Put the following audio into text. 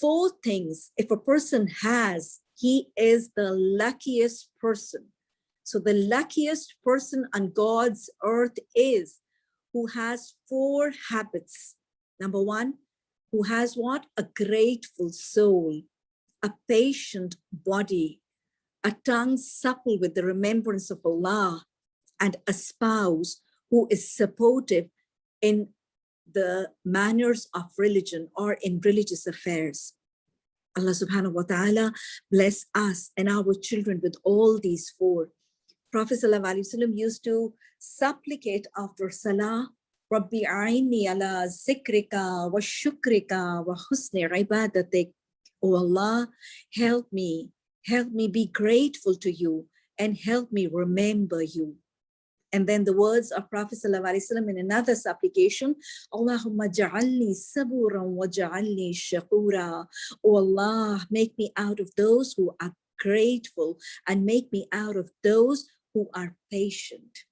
four things, if a person has, he is the luckiest person. So the luckiest person on God's earth is who has four habits. Number one, who has what? A grateful soul, a patient body, a tongue supple with the remembrance of Allah, and a spouse who is supportive in the manners of religion or in religious affairs. Allah subhanahu wa ta'ala bless us and our children with all these four. Prophet ﷺ used to supplicate after salah, Rabbi aini ala zikrika wa shukrika wa husni ibadatik. O Allah, help me, help me be grateful to you and help me remember you. And then the words of Prophet ﷺ in another supplication, Allahumma ja'alni saburan wa ja'alni shakura. Oh Allah, make me out of those who are grateful and make me out of those who are patient.